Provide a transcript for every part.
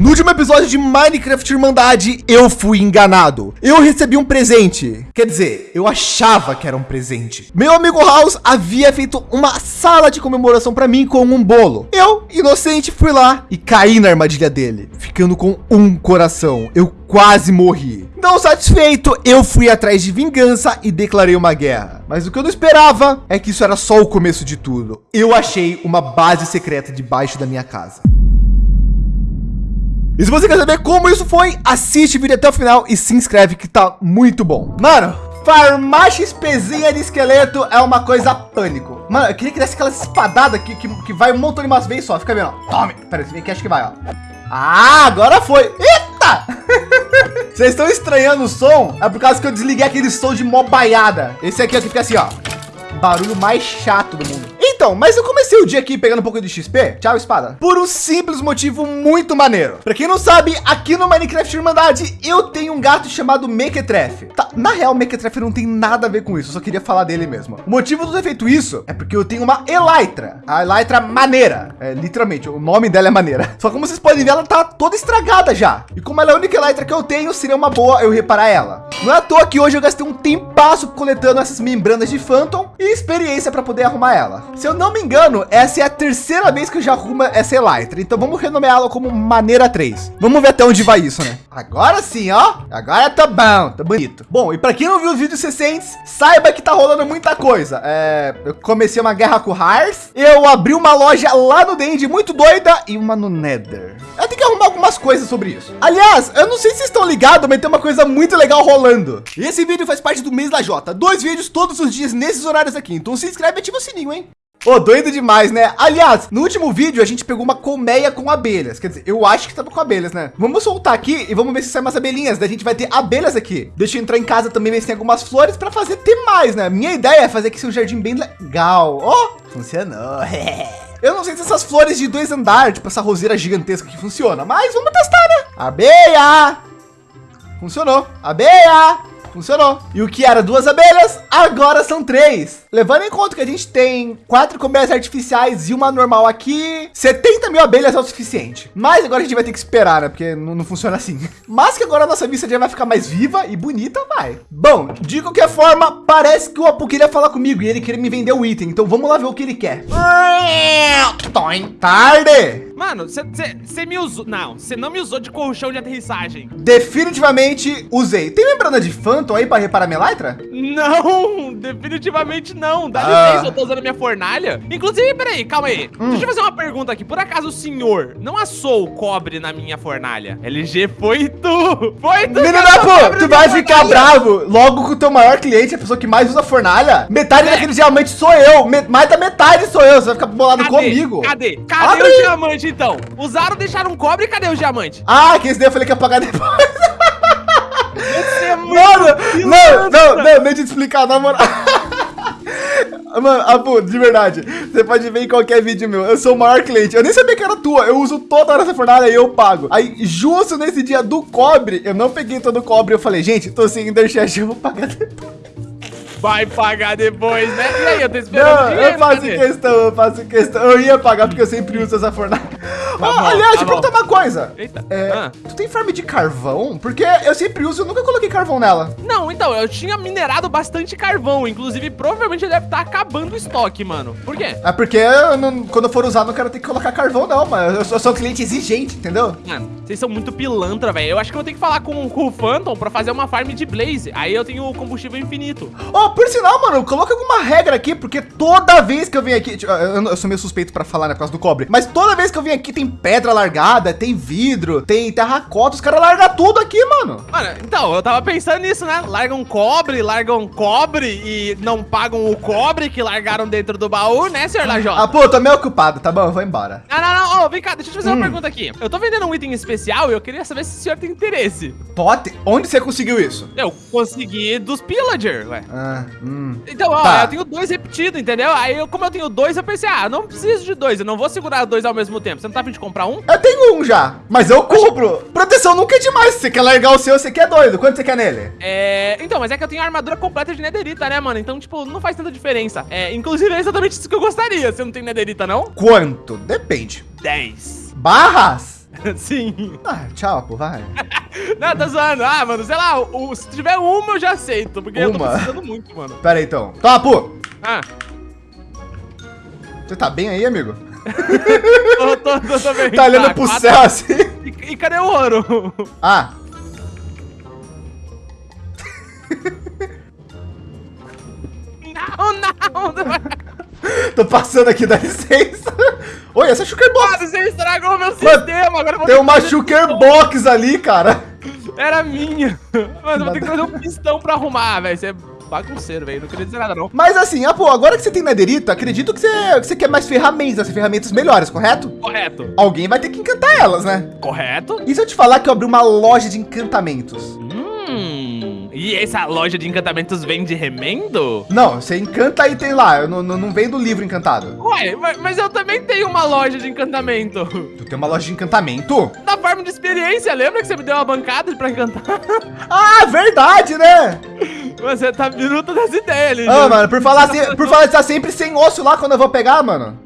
No último episódio de Minecraft Irmandade, eu fui enganado. Eu recebi um presente. Quer dizer, eu achava que era um presente. Meu amigo House havia feito uma sala de comemoração para mim com um bolo. Eu, inocente, fui lá e caí na armadilha dele, ficando com um coração. Eu quase morri. Não satisfeito, eu fui atrás de vingança e declarei uma guerra. Mas o que eu não esperava é que isso era só o começo de tudo. Eu achei uma base secreta debaixo da minha casa. E se você quer saber como isso foi, assiste o vídeo até o final e se inscreve que tá muito bom. Mano, farmar XPzinha de esqueleto é uma coisa pânico. Mano, eu queria que desse aquela espadada que, que, que vai um montão de umas vezes só. Fica vendo, ó. Tome. Pera, esse aqui acho que vai, ó. Ah, agora foi. Eita! Vocês estão estranhando o som? É por causa que eu desliguei aquele som de mobaiada. Esse aqui, ó, que fica assim, ó. Barulho mais chato do mundo. Então, mas eu comecei o dia aqui pegando um pouco de XP. Tchau, espada. Por um simples motivo muito maneiro. Para quem não sabe, aqui no Minecraft Irmandade, eu tenho um gato chamado Mequetrefe. Tá, na real, Mequetrefe não tem nada a ver com isso. Eu só queria falar dele mesmo. O motivo de ter feito isso é porque eu tenho uma Elytra. A Elytra maneira. É, literalmente, o nome dela é maneira. Só como vocês podem ver, ela tá toda estragada já. E como ela é a única Elytra que eu tenho, seria uma boa eu reparar ela. Não é à toa que hoje eu gastei um tempasso coletando essas membranas de Phantom e experiência para poder arrumar ela. Se eu não me engano, essa é a terceira vez que eu já arrumo essa Elytra. Então vamos renomeá-la como maneira 3. Vamos ver até onde vai isso, né? Agora sim, ó. Agora tá bom, tá bonito. Bom, e para quem não viu os vídeos recentes, saiba que tá rolando muita coisa. É, eu comecei uma guerra com o Hars. Eu abri uma loja lá no Dend muito doida e uma no Nether. Eu tenho que arrumar algumas coisas sobre isso. Aliás, eu não sei se vocês estão ligados, mas tem uma coisa muito legal rolando. E esse vídeo faz parte do mês da Jota. Dois vídeos todos os dias nesses horários aqui. Então se inscreve e ativa o sininho, hein? Ô, doido demais, né? Aliás, no último vídeo a gente pegou uma colmeia com abelhas. Quer dizer, eu acho que tava com abelhas, né? Vamos soltar aqui e vamos ver se sai umas abelhinhas. Daí a gente vai ter abelhas aqui. Deixa eu entrar em casa também ver se tem algumas flores para fazer ter mais, né? Minha ideia é fazer aqui um jardim bem legal. Ó, oh, funcionou. Eu não sei se essas flores de dois andares, tipo essa roseira gigantesca que funciona, mas vamos testar, né? Abeia! Funcionou. Abeia! Funcionou. E o que era duas abelhas, agora são três. Levando em conta que a gente tem quatro colmeias artificiais e uma normal aqui, 70 mil abelhas é o suficiente. Mas agora a gente vai ter que esperar, né? Porque não, não funciona assim. Mas que agora a nossa vista já vai ficar mais viva e bonita, vai. Bom, de qualquer forma, parece que o Apu queria falar comigo e ele queria me vender o item. Então vamos lá ver o que ele quer. Tarde! Mano, você me usou. Não, você não me usou de colchão de aterrissagem. Definitivamente usei. Tem membrana de Phantom aí para reparar minha Lytra? Não, definitivamente não. Dá ah. licença, eu tô usando minha fornalha. Inclusive, peraí, calma aí. Hum. Deixa eu fazer uma pergunta aqui. Por acaso o senhor não assou o cobre na minha fornalha? LG, foi tu! Foi tu! Menino pô, tu vai ficar bravo logo com o teu maior cliente, a pessoa que mais usa fornalha. Metade é. daquele diamante sou eu. Mais da metade sou eu. Você vai ficar bolado Cadê? comigo. Cadê? Cadê Abre. o diamante? Então? Usaram, deixaram um cobre, cadê o diamante? Ah, que esse daí eu falei que ia pagar depois. É Mano, não, não, não, deixa eu te explicar, na moral. Mano, Abu, de verdade, você pode ver em qualquer vídeo meu, eu sou o maior cliente, eu nem sabia que era tua, eu uso toda hora essa fornalha e eu pago. Aí, justo nesse dia do cobre, eu não peguei todo o cobre, eu falei, gente, tô sem Enderchest, eu vou pagar depois. Vai pagar depois, né? E aí, eu tô esperando Não, dinheiro, eu faço cadê? questão, eu faço questão. Eu ia pagar porque eu sempre uso essa fornalha. Tá oh, bom, aliás, tá perguntar uma coisa. Eita. É, ah. Tu tem farm de carvão? Porque eu sempre uso, eu nunca coloquei carvão nela. Não, então, eu tinha minerado bastante carvão. Inclusive, provavelmente deve estar tá acabando o estoque, mano. Por quê? É porque eu não, quando eu for usar, não quero ter que colocar carvão, não, mano. Eu sou, eu sou um cliente exigente, entendeu? Mano, vocês são muito pilantra, velho. Eu acho que eu vou ter que falar com, com o Phantom pra fazer uma farm de Blaze. Aí eu tenho combustível infinito. Oh, por sinal, mano, coloca alguma regra aqui, porque toda vez que eu venho aqui, tipo, eu, eu, sou meio suspeito para falar, né, por causa do cobre, mas toda vez que eu venho aqui tem pedra largada, tem vidro, tem terracota, os caras largam tudo aqui, mano. Mano, então, eu tava pensando nisso, né? Largam cobre, largam cobre e não pagam o cobre que largaram dentro do baú, né, senhor Lajota? Ah, pô, tô meio ocupado, tá bom, eu vou embora. Não, não, não, oh, vem cá, deixa eu te fazer hum. uma pergunta aqui. Eu tô vendendo um item especial e eu queria saber se o senhor tem interesse. Pode? Onde você conseguiu isso? Eu consegui dos Pillager, ué. Ah, hum. Então, ó, tá. eu tenho dois repetidos, entendeu? Aí, eu, como eu tenho dois, eu pensei, ah, não preciso de dois, eu não vou segurar dois ao mesmo tempo. Você não tá afim de comprar um? Eu tenho um já, mas eu compro. Proteção nunca é demais. Se você quer largar o seu, você quer doido. Quanto você quer nele? É, então, mas é que eu tenho armadura completa de nederita, né, mano? Então, tipo, não faz tanta diferença. É, inclusive, é exatamente isso que eu gostaria. Você não tem nederita, não? Quanto? Depende. 10. Barras? Sim. Ah, tchau, pô, vai. Não, tá zoando. Ah, mano, sei lá, o, se tiver uma eu já aceito, porque eu tô Uma? precisando muito, mano. Pera aí, então. Toma, pô. Ah, Você tá bem aí, amigo? tô, tô, tô, tô bem. Tá olhando pro quatro- céu assim? E, e cadê o ouro? Ah, Não, não, não. tô passando aqui, dá licença. Oi, essa é Sugar Box. Mano, você estragou meu sistema, agora eu vou Tem ter uma Sugar Box ali, cara. Era minha. Mano, eu vou ter que fazer um pistão pra arrumar, velho. Você é bagunceiro, velho. Não queria dizer nada, não. Mas assim, ah, pô, agora que você tem Netherito, acredito que você, que você quer mais ferramentas, ferramentas melhores, correto? Correto. Alguém vai ter que encantar elas, né? Correto? E se eu te falar que eu abri uma loja de encantamentos? E essa loja de encantamentos vende remendo? Não, você encanta e tem lá, eu não, não, não vendo livro encantado. Ué, mas- mas eu também tenho uma loja de encantamento. Tu tem uma loja de encantamento? Da forma de experiência, lembra que você me deu uma bancada pra encantar? Ah, verdade, né? Você tá minuto das ideias. Ah, mano, por falar, assim, por falar de estar sempre sem osso lá quando eu vou pegar, mano.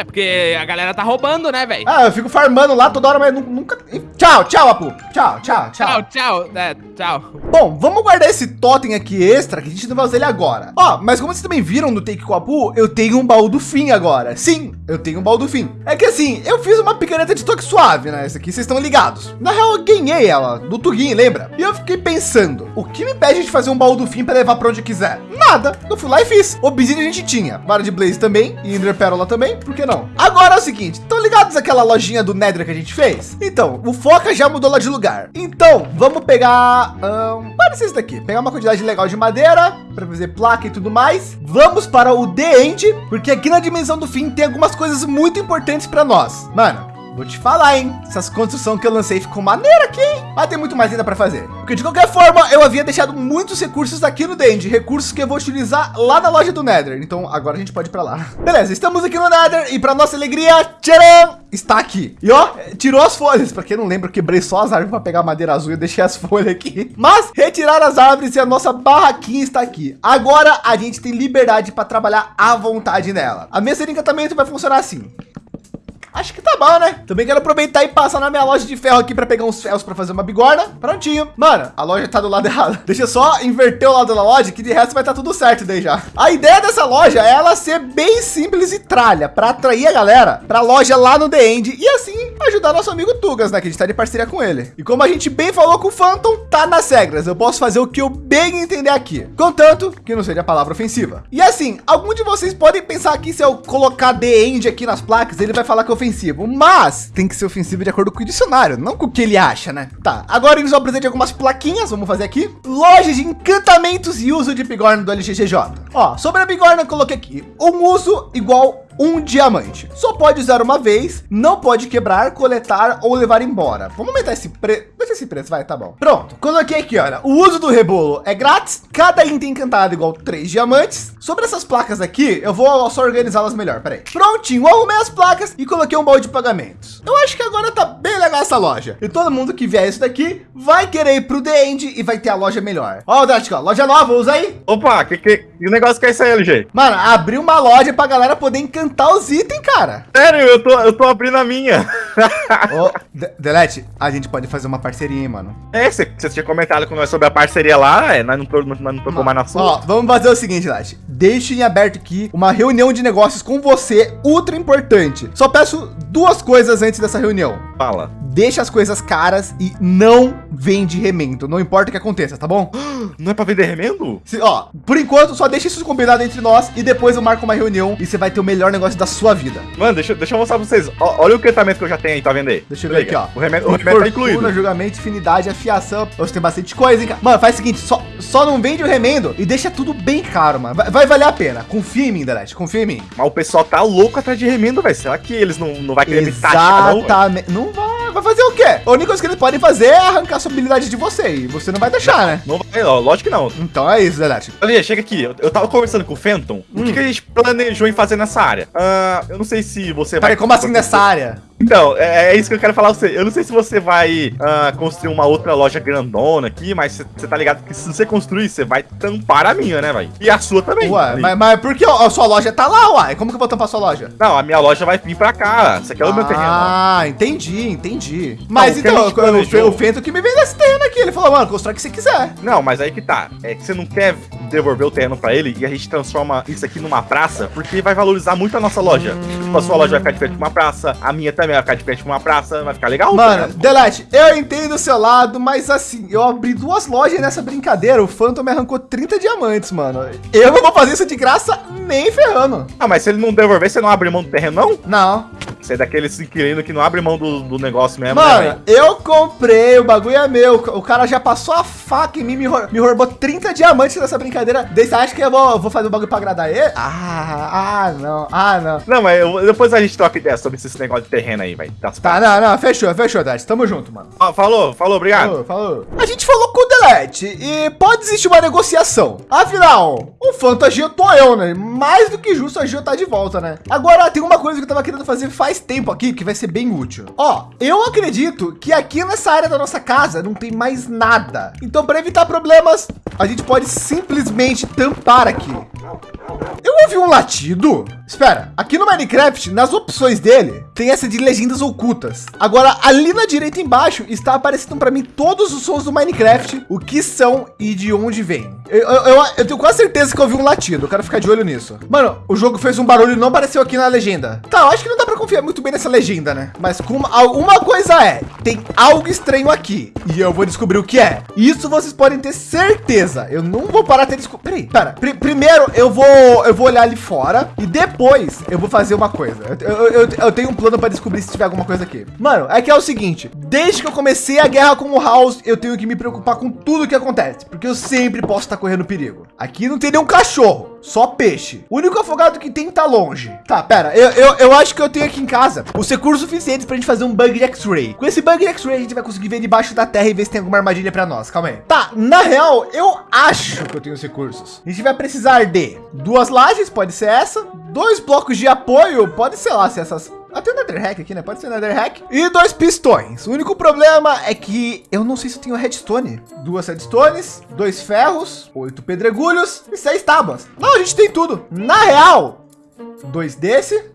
É porque a galera tá roubando, né, velho? Ah, eu fico farmando lá toda hora, mas nu- nunca... Tchau, tchau, Apu. Tchau, tchau, tchau. Tchau, tchau. É, tchau. Bom, vamos guardar esse totem aqui extra, que a gente não vai usar ele agora. Ó, mas como vocês também viram no Take com Apu, eu tenho um baú do fim agora. Sim, eu tenho um baú do fim. É que assim, eu fiz uma picareta de toque suave, né? Essa aqui vocês estão ligados. Na real, eu ganhei ela, do Tugin, lembra? E eu fiquei pensando, o que me impede de fazer um baú do fim pra levar pra onde quiser? Nada. Eu fui lá e fiz. Obsidian a gente tinha, vara de Blaze também, e Ender Pérola também, por que não? Agora é o seguinte, estão ligados àquela lojinha do Nether que a gente fez? Então, o Foca já mudou lá de lugar. Então, vamos pegar... Um, ser isso daqui. Pegar uma quantidade legal de madeira, para fazer placa e tudo mais. Vamos para o The End, porque aqui na dimensão do fim tem algumas coisas muito importantes para nós. Mano, Vou te falar, hein? Essas construções que eu lancei ficou maneira aqui, hein? Mas tem muito mais ainda para fazer. Porque de qualquer forma, eu havia deixado muitos recursos aqui no Dend, recursos que eu vou utilizar lá na loja do Nether. Então agora a gente pode ir para lá. Beleza, estamos aqui no Nether e para nossa alegria, tcharam, está aqui. E ó, tirou as folhas. Para quem não lembra, eu quebrei só as árvores para pegar madeira azul e deixei as folhas aqui. Mas retirar as árvores e a nossa barraquinha está aqui. Agora a gente tem liberdade para trabalhar à vontade nela. A mesa de encantamento vai funcionar assim. Acho que tá bom, né? Também quero aproveitar e passar na minha loja de ferro aqui para pegar uns ferros para fazer uma bigorna. Prontinho. Mano, a loja tá do lado errado. Deixa só inverter o lado da loja, que de resto vai estar tudo certo daí já. A ideia dessa loja é ela ser bem simples e tralha, para atrair a galera para a loja lá no The End e assim ajudar nosso amigo Tugas, né? Que a gente tá de parceria com ele. E como a gente bem falou com o Phantom, tá nas regras. Eu posso fazer o que eu bem entender aqui. Contanto que não seja palavra ofensiva. E assim, algum de vocês podem pensar que se eu colocar The End aqui nas placas, ele vai falar que é ofensivo, mas tem que ser ofensivo de acordo com o dicionário, não com o que ele acha, né? Tá, agora eles vão de algumas plaquinhas, vamos fazer aqui. Loja de encantamentos e uso de bigorna do LGGJ. Ó, sobre a bigorna eu coloquei aqui, um uso igual um diamante. Só pode usar uma vez, não pode quebrar, coletar ou levar embora. Vamos aumentar esse preço. Deixa esse preço, vai, tá bom. Pronto, coloquei aqui, olha. O uso do rebolo é grátis. Cada item encantado igual três diamantes. Sobre essas placas aqui, eu vou só organizá-las melhor. Peraí. Prontinho, arrumei as placas e coloquei um balde de pagamentos. Eu acho que agora tá bem legal essa loja. E todo mundo que vier isso daqui vai querer ir pro The End e vai ter a loja melhor. Ó, Drastic, ó, loja nova, usa aí. Opa, que, que, que negócio que é isso aí, LG? Mano, abriu uma loja pra galera poder encantar os itens, cara. Sério, eu tô, eu tô abrindo a minha. Ô, De- Delete, a gente pode fazer uma parceria, hein, mano. É, você você tinha comentado com nós sobre a parceria lá, é, nós não, nós não tocou mais na Ó, sua. vamos fazer o seguinte, Delete. Deixe em aberto aqui uma reunião de negócios com você, ultra importante. Só peço duas coisas antes dessa reunião. Fala. Deixa as coisas caras e não vende remendo. Não importa o que aconteça, tá bom? Não é pra vender remendo? Se- ó, por enquanto, só deixa isso combinado entre nós e depois eu marco uma reunião e você vai ter o melhor negócio da sua vida. Mano, deixa, deixa eu mostrar pra vocês. Ó, olha o encantamento que eu já tenho aí, tá vendo aí? Deixa eu ver aqui, ó. O remendo, o remendo tá incluído. julgamento, infinidade, afiação. Hoje tem bastante coisa, hein, cara? Mano, faz o seguinte, só, só não vende o remendo e deixa tudo bem caro, mano. Vai, vai valer a pena. Confia em mim, Delete, confia em mim. Mas o pessoal tá louco atrás de remendo, velho. Será que eles não, não vai querer me taxar? Exatamente. Não vai. Vai fazer o quê? A única coisa que eles podem fazer é arrancar sua habilidade de você. E você não vai deixar, né? Não vai, ó, lógico que não. Então é isso, Delete. Olha, chega aqui. Eu, eu tava conversando com o Fenton. O Hum. que, que a gente planejou em fazer nessa área? Ah, eu não sei se você Peraí, vai. como assim nessa área? Então, é, é, isso que eu quero falar pra você. Eu não sei se você vai uh, construir uma outra loja grandona aqui, mas você tá ligado que se você construir, você vai tampar a minha, né, velho? E a sua também. Ué, mas, mas por que a sua loja tá lá, uai? Como que eu vou tampar a sua loja? Não, a minha loja vai vir pra cá. Você quer ah, o meu terreno. Ah, entendi, entendi. Mas não, então, o, o Fento que me vende esse terreno aqui. Ele falou, mano, constrói o que você quiser. Não, mas aí que tá. É que você não quer devolver o terreno pra ele e a gente transforma isso aqui numa praça, porque vai valorizar muito a nossa loja. Hum. A sua loja vai ficar de frente com uma praça, a minha também vai ficar de frente com uma praça, vai ficar legal. Mano, tá Delete, eu entendo o seu lado, mas assim, eu abri duas lojas nessa brincadeira, o Phantom me arrancou 30 diamantes, mano. Eu não vou fazer isso de graça nem ferrando. Ah, mas se ele não devolver, você não abre mão do terreno, não? Não. Você é daqueles inquilino que não abre mão do, do negócio mesmo, né, Mano, né, eu comprei, o bagulho é meu. O cara já passou a faca em mim, me, me roubou 30 diamantes nessa brincadeira. Daí você acha que eu vou, vou fazer o bagulho pra agradar ele? Ah, ah, não, ah, não. Não, mas eu, depois a gente troca ideia sobre esse negócio de terreno aí, velho. Tá, não, não, fechou, fechou, Dart. Tamo junto, mano. Ah, falou, falou, obrigado. Falou, falou. A gente falou com o Delete e pode existir uma negociação. Afinal, o Phantom agitou eu, né? Mais do que justo tá de volta, né? Agora, tem uma coisa que eu tava querendo fazer faz tempo aqui, que vai ser bem útil. Ó, eu acredito que aqui nessa área da nossa casa não tem mais nada. Então, para evitar problemas, a gente pode simplesmente tampar aqui. Eu ouvi um latido. Espera, aqui no Minecraft, nas opções dele, tem essa de legendas ocultas. Agora, ali na direita embaixo, está aparecendo para mim todos os sons do Minecraft, o que são e de onde vem. Eu, eu, eu, tenho quase certeza que eu ouvi um latido. Eu quero ficar de olho nisso. Mano, o jogo fez um barulho e não apareceu aqui na legenda. Tá, eu acho que não dá para confiar muito bem nessa legenda, né? Mas com uma, uma coisa é, tem algo estranho aqui e eu vou descobrir o que é. Isso vocês podem ter certeza. Eu não vou parar até descobrir. Peraí, pera. Pr primeiro eu vou, eu vou olhar ali fora e depois eu vou fazer uma coisa. Eu, eu, eu, eu tenho um plano para descobrir se tiver alguma coisa aqui. Mano, é que é o seguinte, desde que eu comecei a guerra com o House, eu tenho que me preocupar com tudo que acontece, porque eu sempre posso estar correndo perigo. Aqui não tem nenhum cachorro, só peixe. O único afogado que tem tá longe. Tá, pera, eu, eu, eu acho que eu tenho aqui em casa os recursos suficientes para a gente fazer um bug de X-Ray. Com esse bug de X-Ray, a gente vai conseguir ver debaixo da terra e ver se tem alguma armadilha para nós. Calma aí. Tá, na real, eu acho que eu tenho os recursos. A gente vai precisar de duas lajes, pode ser essa, dois blocos de apoio, pode ser lá se essas até o Nether Hack aqui, né? Pode ser Nether Hack. E dois pistões. O único problema é que eu não sei se eu tenho redstone. Duas redstones, dois ferros, oito pedregulhos e seis tábuas. Não, a gente tem tudo. Na real, dois desse,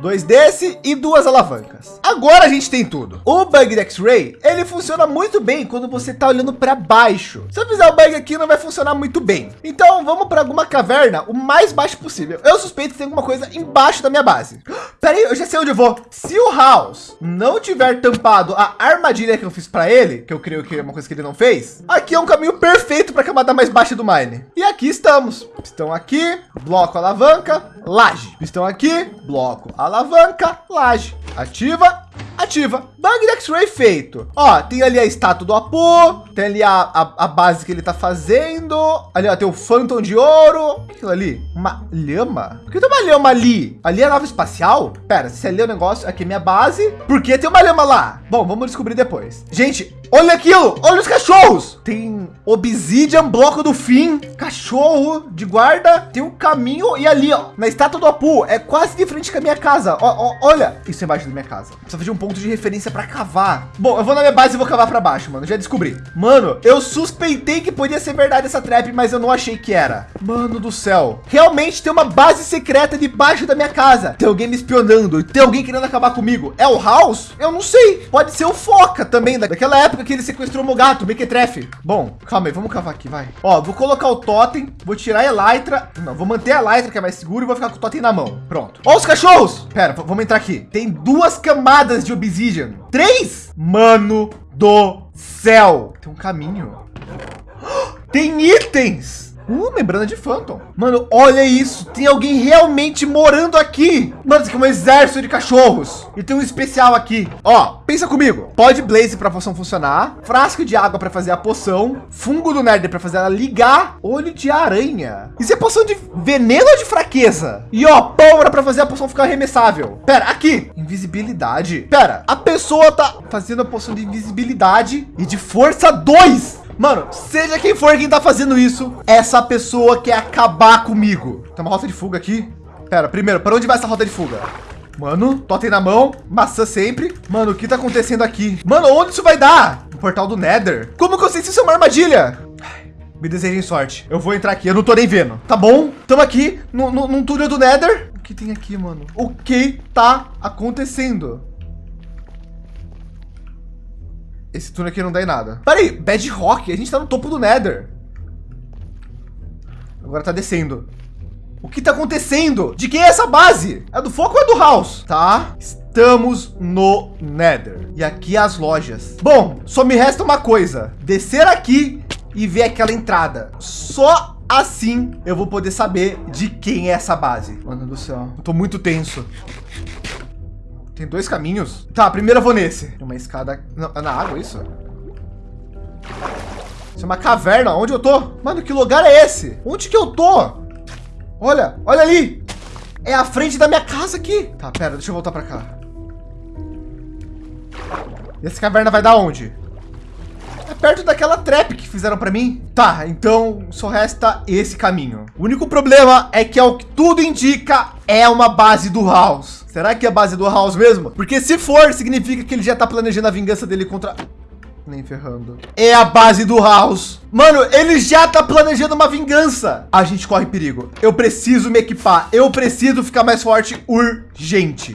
dois desse e duas alavancas. Agora a gente tem tudo. O bug X-Ray, ele funciona muito bem quando você está olhando para baixo. Se eu fizer o bug aqui, não vai funcionar muito bem. Então vamos para alguma caverna o mais baixo possível. Eu suspeito que tem alguma coisa embaixo da minha base. Peraí, eu já sei onde eu vou. Se o House não tiver tampado a armadilha que eu fiz para ele, que eu creio que é uma coisa que ele não fez, aqui é um caminho perfeito para a camada mais baixa do mine. E aqui estamos. Estão aqui, bloco alavanca, laje. Estão aqui, bloco alavanca laje, ativa, ativa. Bug de X-Ray feito. Ó, tem ali a estátua do Apu, tem ali a, a, a, base que ele tá fazendo. Ali, ó, tem o Phantom de ouro. O que é aquilo ali? Uma lhama? Por que tem uma lhama ali? Ali é a nave espacial? Pera, se ali é o negócio, aqui é minha base. Por que tem uma lhama lá? Bom, vamos descobrir depois. Gente, olha aquilo. Olha os cachorros. Tem Obsidian, bloco do fim, cachorro de guarda. Tem um caminho e ali, ó, na estátua do Apu, é quase de frente com a minha casa. Ó, ó, olha, isso é embaixo da minha casa. Precisa fazer um ponto de referência para cavar. Bom, eu vou na minha base e vou cavar para baixo, mano. Já descobri. Mano, eu suspeitei que podia ser verdade essa trap, mas eu não achei que era. Mano do céu. Realmente tem uma base secreta debaixo da minha casa. Tem alguém me espionando. Tem alguém querendo acabar comigo. É o House? Eu não sei. Pode ser o Foca também, daquela época que ele sequestrou meu gato, Mequetrefe. Bom, calma aí, vamos cavar aqui, vai. Ó, vou colocar o totem, vou tirar a Elytra. Não, vou manter a Elytra, que é mais seguro, e vou ficar com o totem na mão. Pronto. Ó os cachorros. Pera, vamos entrar aqui. Tem duas camadas de obsidian. Três? Mano do céu. Tem um caminho. Tem itens. Uh, membrana de Phantom. Mano, olha isso. Tem alguém realmente morando aqui. Mano, isso aqui é um exército de cachorros. E tem um especial aqui. Ó, pensa comigo. Pod Blaze para a poção funcionar. Frasco de água para fazer a poção. Fungo do Nether para fazer ela ligar. Olho de aranha. Isso é poção de veneno ou de fraqueza? E ó, pólvora para fazer a poção ficar arremessável. Pera, aqui. Invisibilidade. Pera, a pessoa tá fazendo a poção de invisibilidade e de força 2. Mano, seja quem for quem tá fazendo isso, essa pessoa quer acabar comigo. Tem uma rota de fuga aqui. Pera, primeiro, para onde vai essa rota de fuga? Mano, totem na mão, maçã sempre. Mano, o que tá acontecendo aqui? Mano, onde isso vai dar? O portal do Nether. Como que eu sei se isso é uma armadilha? Me desejem sorte. Eu vou entrar aqui, eu não tô nem vendo. Tá bom? Tamo aqui no, no, num túnel do Nether. O que tem aqui, mano? O que tá acontecendo? Esse túnel aqui não dá em nada. Peraí, Bedrock, a gente tá no topo do Nether. Agora tá descendo. O que tá acontecendo? De quem é essa base? É do Foco ou é do House? Tá, estamos no Nether. E aqui as lojas. Bom, só me resta uma coisa. Descer aqui e ver aquela entrada. Só assim eu vou poder saber de quem é essa base. Mano do céu, eu tô muito tenso. Tem dois caminhos? Tá, primeiro eu vou nesse. Tem uma escada... Na água isso? Isso é uma caverna. Onde eu tô? Mano, que lugar é esse? Onde que eu tô? Olha, olha ali. É a frente da minha casa aqui. Tá, pera, deixa eu voltar para cá. E essa caverna vai dar onde? Perto daquela trap que fizeram para mim. Tá, então só resta esse caminho. O único problema é que, ao que tudo indica, é uma base do House. Será que é a base do House mesmo? Porque se for, significa que ele já tá planejando a vingança dele contra... Nem ferrando. É a base do House. Mano, ele já tá planejando uma vingança. A gente corre perigo. Eu preciso me equipar. Eu preciso ficar mais forte urgente.